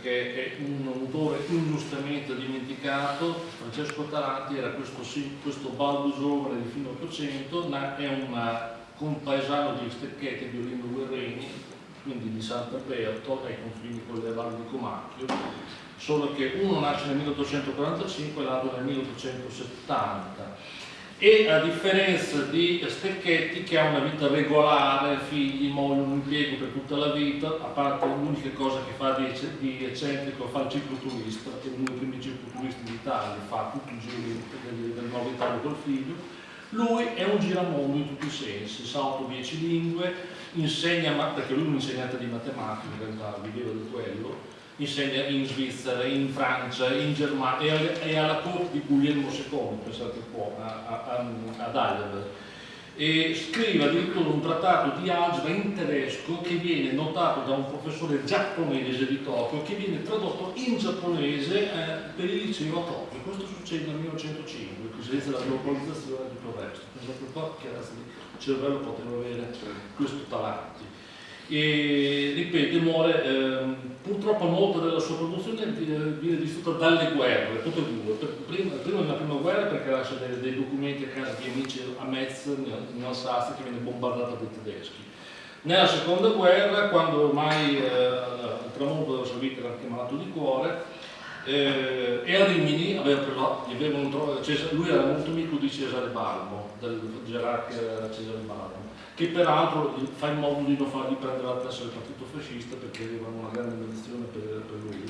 perché è un autore ingiustamente dimenticato, Francesco Taranti era questo, questo baldo giovane di fine 800, ma è un compaesano di Stecchetti di Olindo Guerrini, quindi di Sant'Alberto, ai confini con le valli di Comacchio, solo che uno nasce nel 1845 e l'altro nel 1870 e a differenza di Stecchetti che ha una vita regolare, figli, moglie, un impiego per tutta la vita, a parte l'unica cosa che fa di, di eccentrico, fa il cicloturista, è uno dei primi cicloturisti d'Italia, fa tutti i giri del, Nuovo Italia col figlio, lui è un giramondo in tutti i sensi, sa 8-10 lingue, insegna, perché lui è un insegnante di matematica, in realtà viveva di quello, insegna in Svizzera, in Francia, in Germania e alla corte di Guglielmo II, pensate un po', ad Heidelberg. E scrive addirittura un trattato di algebra in tedesco che viene notato da un professore giapponese di Tokyo che viene tradotto in giapponese eh, per il liceo a Tokyo. Questo succede nel 1905, senza la globalizzazione di tutto il resto. Pensate un po' che di cervello poteva avere questo talento e ripeto, muore, ehm, purtroppo molta della sua produzione viene distrutta dalle guerre, tutte e due, prima, prima nella prima guerra perché lascia dei, dei, documenti a casa di amici a Metz, in Alsazia, che viene bombardata dai tedeschi. Nella seconda guerra, quando ormai eh, il tramonto della sua vita era anche malato di cuore, eh, e a Rimini aveva avevano, lui era molto amico di Cesare Balbo, del gerarca Cesare Balbo che peraltro fa in modo di non fargli prendere la testa del partito fascista perché avevano una grande ambizione per, per, lui.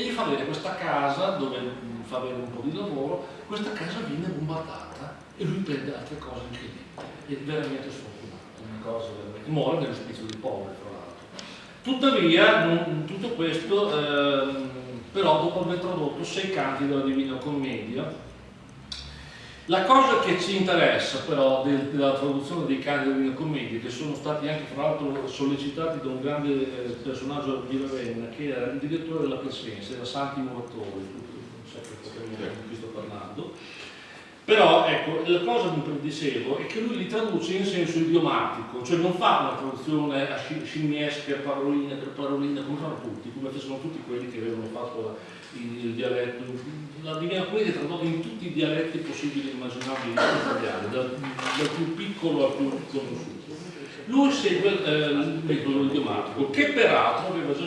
E gli fa vedere questa casa dove fa avere un po' di lavoro, questa casa viene bombardata e lui prende altre cose incredibili. È veramente sfortunato, una cosa veramente. Muore nell'ospizio dei poveri, tra l'altro. Tuttavia, non, tutto questo, ehm, però dopo aver tradotto sei canti della Divina Commedia, la cosa che ci interessa però del, della traduzione dei cani delle commedie, che sono stati anche fra l'altro sollecitati da un grande eh, personaggio di Ravenna, che era il direttore della Crescenza, era Santi Muratori, sapete di cui sto parlando, però ecco, la cosa che dicevo è che lui li traduce in senso idiomatico, cioè non fa una traduzione a scimmiesca, parolina per parolina, come fanno tutti, come facevano tutti quelli che avevano fatto il dialetto, la Divina Commedia tradotta in tutti i dialetti possibili e immaginabili italiani, dal, dal, più piccolo al più conosciuto. Lui segue eh, il metodo idiomatico, che peraltro aveva già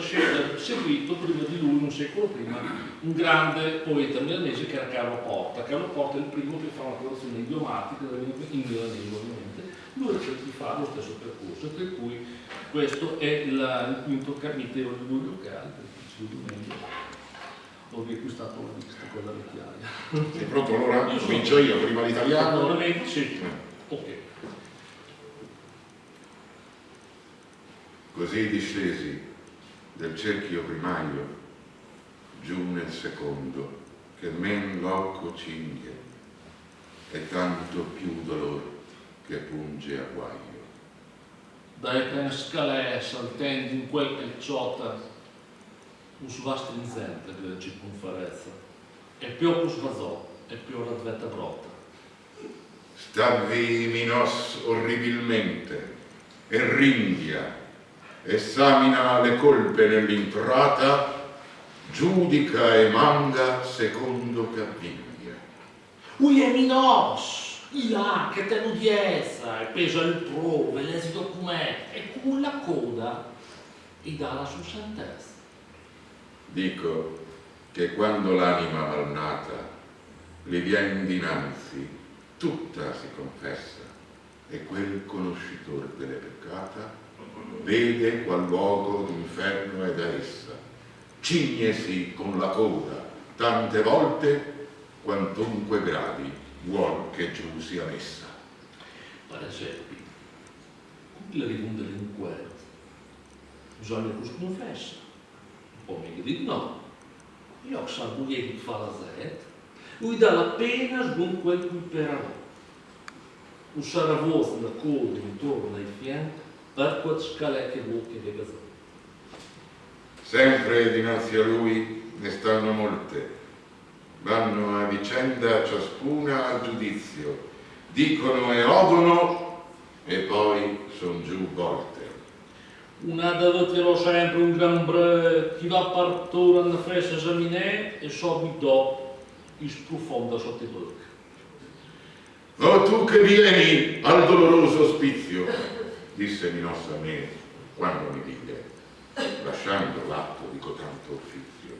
seguito prima di lui, un secolo prima, un grande poeta milanese che era Carlo Porta. Carlo Porta è il primo che fa una traduzione idiomatica in milanese, ovviamente. Lui cerca di fare lo stesso percorso, per cui questo è il, il quinto capitolo di Giulio Caldi, ho riacquistato la lista, quella vecchiaia. Sei pronto allora? Io Comincio io, prima l'italiano? Sì, ok. Così discesi del cerchio primario giù nel secondo, che men loco cinghia, e tanto più dolor che punge a guaio. Dai ten scalè saltendo in quel che ciota un strinzente della circonferenza e più sbazò e più la svetta brota. Stavi minos orribilmente e ringhia, esamina le colpe nell'intrata, giudica e manda secondo che avviglia. Ui è minos, là che te l'udienza e pesa il prove, l'esito com'è, e con la coda e dà la sua sentenza. Dico che quando l'anima malnata le viene dinanzi, tutta si confessa e quel conoscitore delle peccata vede qual luogo d'inferno è da essa, cignesi con la coda tante volte quantunque gradi vuol che giù sia messa. Per esempio, la riconda delinquente, bisogna che si confessa, o meglio di no. Io salvo che fa la Z, lui dà la pena con quel cui perarò. Usare a voce la coda intorno ai fianchi per quel scalè che vuol che vega Sempre dinanzi a lui ne stanno molte, vanno a vicenda ciascuna al giudizio, dicono e odono e poi son giù volte. Una deve sempre un gran bre chi va partura una festa esaminare e subito dopo sprofonda sotto i bocca. Oh tu che vieni al doloroso ospizio, disse Minossa a me quando mi vide, lasciando l'atto di cotanto offizio.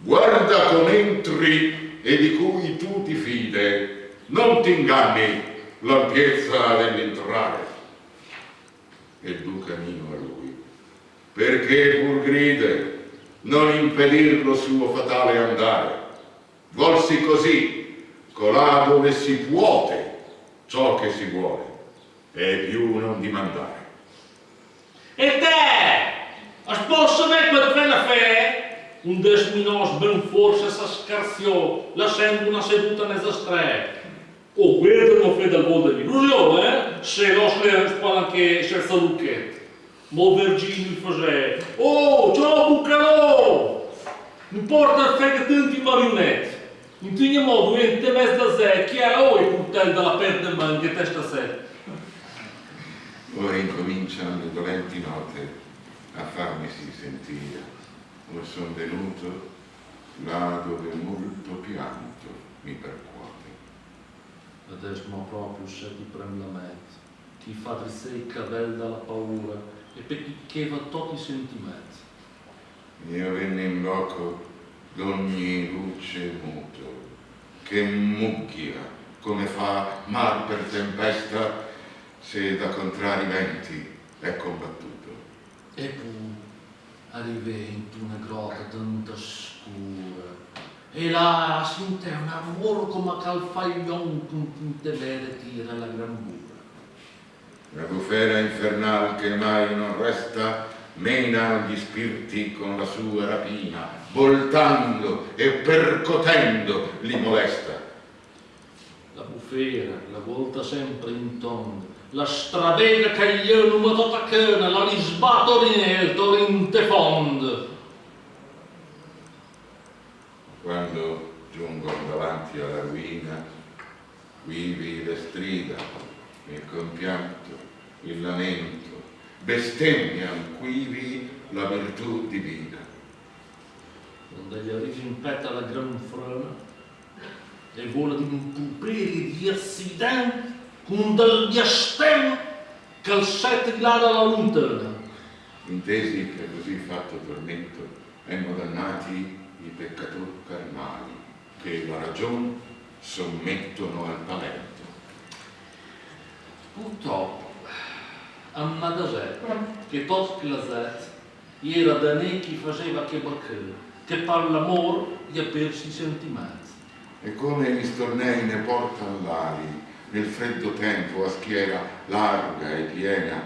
Guarda con entri e di cui tu ti fide, non ti inganni l'ampiezza dell'entrare. E il duca mio a lui, perché pur gride non impedir lo suo fatale andare. Volsi così, colà dove si puote ciò che si vuole, e più non dimandare. E te, a sposo me per quella fe, un desminos ben forse s'ascarziò, lasciando una seduta nella strada. Oh, guarda non fai dal mondo di illusione, eh? Se lo se spalanche senza lucchette. Mo Virginio faceva, oh, ciao Bucalò! Non porta a fare tanti marionette. In ogni modo, in mezzo a sé, chi è oh, il coltello della perde man che testa sé? Ora incominciano le dolenti note a farmisi sentire. Ora sono venuto là dove molto pianto mi percuote. Adesso ma proprio se ti prende la mezza, ti fa drizzare il cabello dalla paura e pecchicheva tutti i sentimenti. Io venne in loco d'ogni luce muto, che mugghia come fa mar per tempesta se da contrari venti è combattuto. E poi arrivai in una grotta tanto scura e là sente un amore come calfaglion con tinte vere tira la gran bura. La bufera infernal che mai non resta mena gli spiriti con la sua rapina, voltando e percotendo li molesta. La bufera la volta sempre in tondo, la stravega che gli è una tutta cana, la risbato nel torrente fondo. Quando giungono davanti alla ruina, quivi le strida, il compianto, il lamento, bestemmian quivi la virtù divina. Quando gli arrivi in petto alla gran frana e vola di un pupiri di accidente con del diastem che il sette di là dalla lontana. Intesi che così fatto tormento emmo dannati i peccatori carnali che la ragion sommettono al talento. Purtroppo, a Madasè, che tot clasat, era da ne chi faceva che baccare, che per l'amor gli ha persi i sentimenti. E come gli stornei ne portan l'ali nel freddo tempo a schiera larga e piena,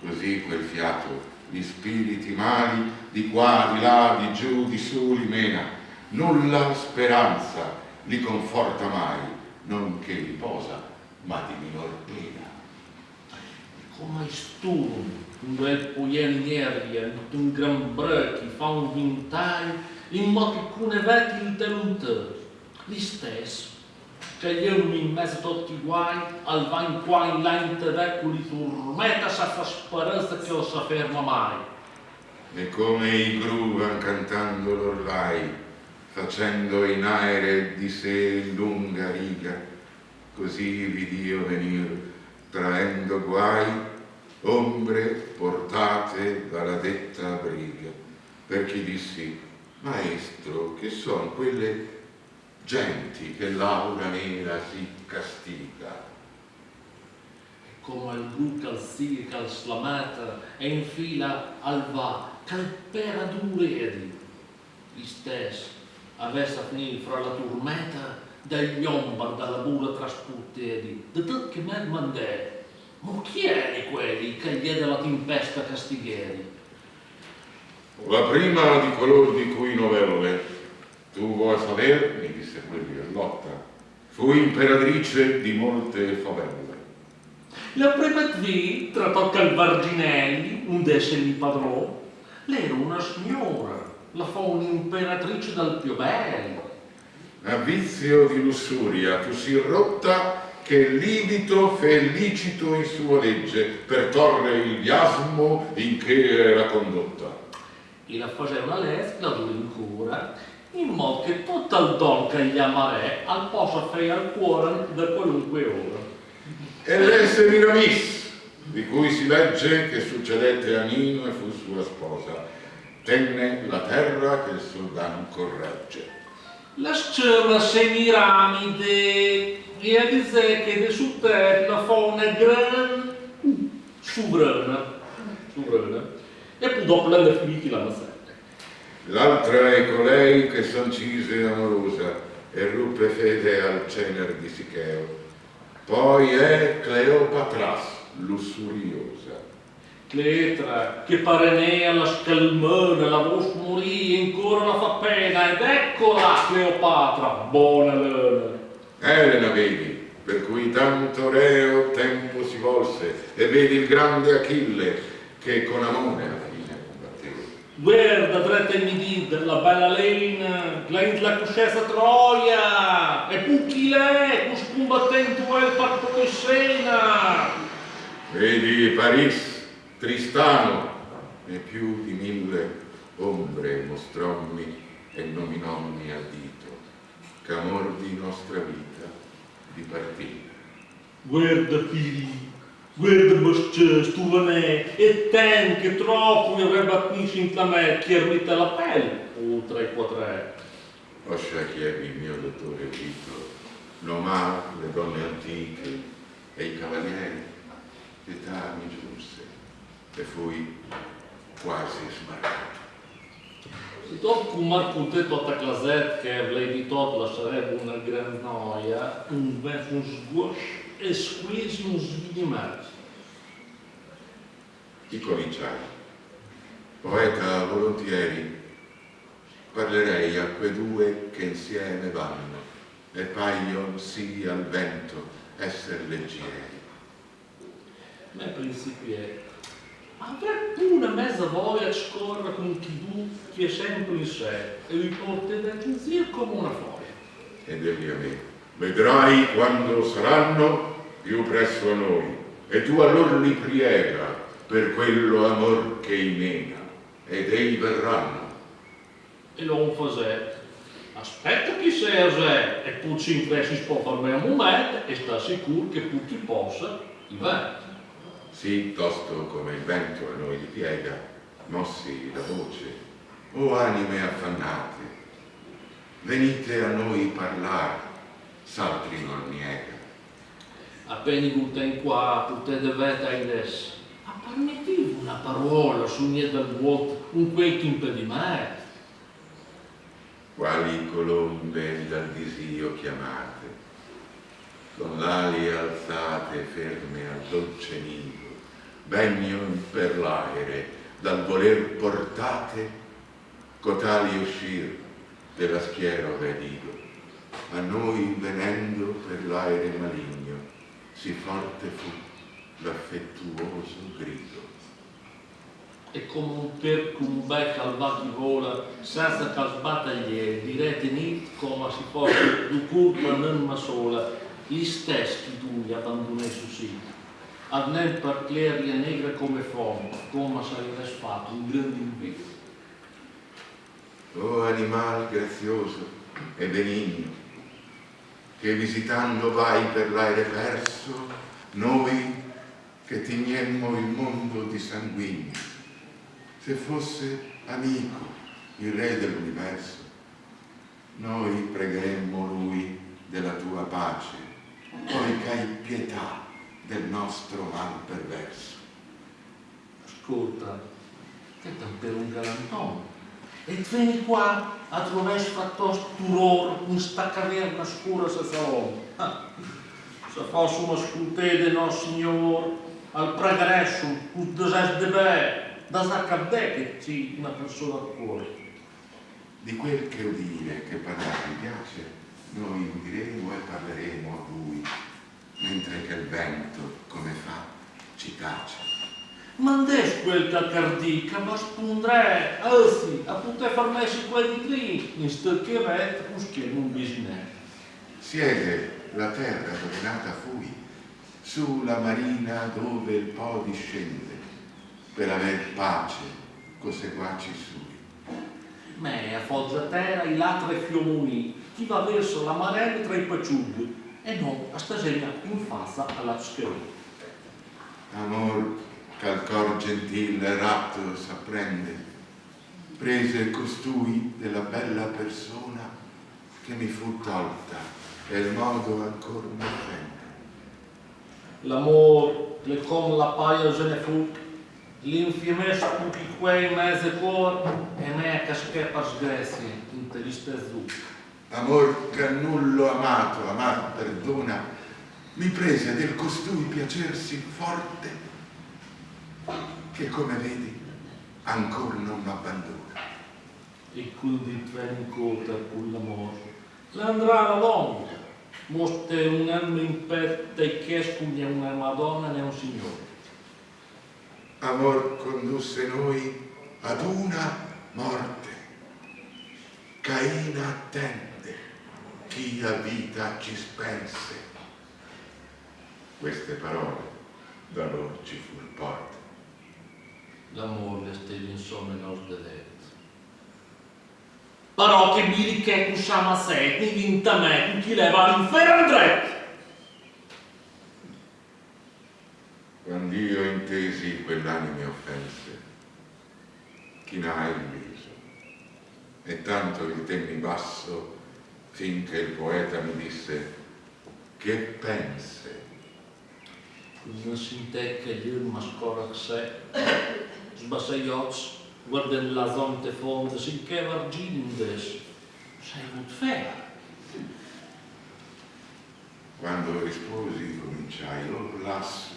così quel fiato gli spiriti mali di qua, di là, di giù, di su li mena. Nulla speranza li conforta mai, non che li posa, ma di minor pena. Come sturm, un bel puien nervia, un gran brechi, fa un vintai, in modo che cune vecchi interromper. Gli stesso, che io in mezzo a tutti i guai, al van qua in là in te vecchio li turmetta senza speranza che lo sa ferma mai. E come i gru van cantando l'orlai, facendo in aere di sé lunga riga, così vidio venir, traendo guai, ombre portate dalla detta briga. Per chi dissi, maestro, che son quelle genti che l'aura nera si castiga. Come il blu calzia che slamata e infila al va, calpera d'uredi. Gli stessi avesse a finire fra la turmeta degli ombar dalla bura trasputeri, da tutto che me mandè. Ma chi è di quelli che gli è della tempesta castigheri? La prima di coloro di cui novelle tu vuoi saper, mi disse quelli Carlotta, fu imperatrice di molte favelle. La prima qui trattò Calvarginelli, un deceni padrò. Lei era una signora, la fa un'imperatrice dal più bello. A vizio di lussuria tu si rotta che libito felicito in sua legge per torre il biasmo in che era condotta. E la faceva una lesca, la due in cura, in modo che tutto il don che gli amarè al possa fare al cuore da qualunque ora. E l'esse Miramis, di cui si legge che succedette a Nino e fu sua sposa, tenne la terra che il soldano corregge. La scema Semiramide e a dire che de su terra fa una gran sovrana, sovrana, e poi dopo l'hanno finiti la mazzetta. L'altra è colei che s'ancise amorosa e ruppe fede al cener di Sicheo. Poi è Cleopatras, lussuriosa. Cletra, che parenea la scalmona, la vos morì, ancora la fa pena, ed eccola Cleopatra, buona lena. Elena vedi, per cui tanto reo tempo si volse, e vedi il grande Achille che con Amone alla fine combatteva. Guarda, dretta in midid, la bella lena, la la cuscessa Troia, e pucchi lei, cus combattente il patto di Sena. Vedi Paris, Tristano, e più di mille ombre mostrommi e nominommi a dito, ch'amor di nostra vita di partire. Guarda figli, guarda bascias, tu vanè, e ten che troppo mi avrebbe attinto in la me, chi ermita la pelle, o tre quattro. Oscia chiedi il mio dottore Vito, nomà le donne antiche e i cavalieri, età mi giunse e fui quasi smarcato. Dopo cum ar putea toată clazet că vlei tot la sarebbe una gran noia, un ves un sguosh e squeeze un svidimat. Chi cominciare? Poeta volontieri, parlerei a quei due che insieme vanno e paiono sì al vento essere leggeri. Ma principie, avrà una mezza voglia di scorrere con chi tu che è sempre in sé e vi porta da zio come una foglia. ed egli a me. Vedrai quando saranno più presso a noi, e tu allor li priega per quello amor che imena, ed ei verranno. E l'uomo fa aspetta chi sei se e tu ci interessi si può farmi un momento e sta sicuro che tu ti possa i va. Sì, tosto come il vento a noi piega, mossi la voce, o anime affannate, venite a noi parlare, s'altri non niega. Appena in qua, potete vedere adesso. Ma permettete una parola su niente del vuoto, un quel impedimento. quali colombe dal disio chiamate, con l'ali alzate ferme al dolce nido, vegnon per l'aere, dal voler portate, cotali uscir della schiera vedido, a noi venendo per l'aere maligno, si forte fu l'affettuoso grido. E come un perco, un becco al va che vola, senza che sbattagliere, direte come si fosse di colpa non ma sola, gli stessi tu gli abbandonai su sito. Ad nel parcleria negra come fondo, come sarebbe fatto un grande invito. O animal grazioso e benigno, che visitando vai per l'aere perso, noi che tignemmo il mondo di sanguigni, se fosse amico il re dell'universo, noi pregheremmo lui della tua pace, poi che hai pietà del nostro mal perverso. Ascolta, che per un galantone. E vieni qua attraverso fatto turor, in sta caverna scura senza uomo. Ah, Se fosse una scultede no signor, al pregresso, un deses de be, da saccadè che ci una persona a cuore. Di quel che udire, che parlare vi piace, noi udiremo e parleremo a lui, mentre che il vento, come fa, ci tace. Mandes quel che cardica, ma spondrà, anzi, a poter farmesi quelli lì, in sto che vette, usché non bisogna. Siede la terra dove nata fui, su la marina dove il po' discende, per aver pace co seguaci sui. Me a Foggia Terra i latri fiomuni, chi va verso la marella tra i paciughi e non a stasera in faccia alla schiena. Amor ch'al cor gentil ratto s'apprende, prese costui della bella persona che mi fu tolta e il modo ancor mi offende. L'amor, le com la paia se ne fu, l'infiemes tutti quei mezze cor e me che scheppa sgresie in tristezza. Amor che a nullo amato, amar perdona, mi prese del costui piacersi forte, che come vedi ancor non m'abbandona. E quel di trencota con l'amor. L'andrà la donna, moste un anno in petta e che spugna una madonna né un signore. Amor condusse noi ad una morte. Caina attende chi a vita ci spense. Queste parole da loro ci fu il porte. L'amor le stelle insomma nos dedet. Però che mi che usciamo a sé, ne vinta me, chi leva all'inferno andrete. Quando io intesi quell'anime offense, chinai il viso e tanto il temmi basso finché il poeta mi disse che pense Non si intecca gli ma scora che sé, sbassai gli occhi, guarda la zonte fonte, sin che vargindes, sei mut fea. Quando risposi cominciai, oh lasso,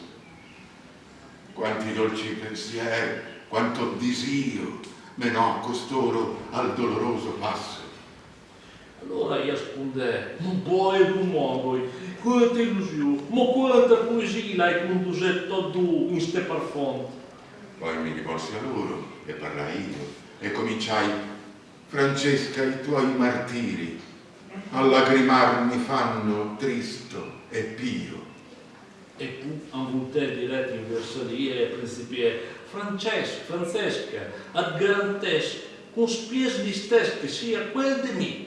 quanti dolci pensieri, quanto disio menò costoro al doloroso passo. Allora io risponde, non puoi tu muovere, quanta illusione, ma quanta poesia l'hai condusetta tu in ste parfum. Poi mi rivolsi a loro e parlai io e cominciai, Francesca, i tuoi martiri a lagrimar mi fanno tristo e pio. E un volte diretto in versalie principie Francesca, Francesca, ad garantes, con spies di che sia quel di me.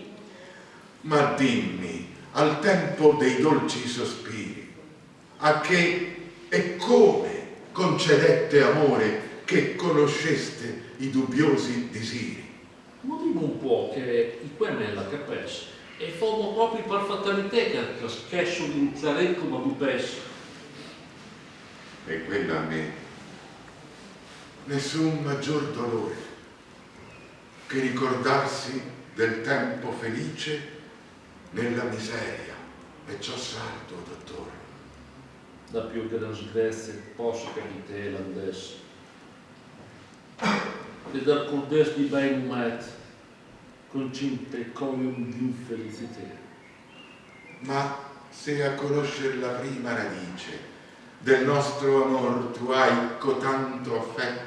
Ma dimmi, al tempo dei dolci sospiri, a che e come concedette amore che conosceste i dubbiosi disiri? Ma dimmi un po' che i qua me la capes e fommo proprio per fatalità che schesso l'inzare come dupes. E quella a me nessun maggior dolore che ricordarsi del tempo felice nella miseria. E ciò salto, dottore. Da più che da sgrezze posso capite l'andes. E dal cordes di ben met, con cinte comium di infelicità. Ma se a conoscer la prima radice del nostro amor tu hai cotanto affetto,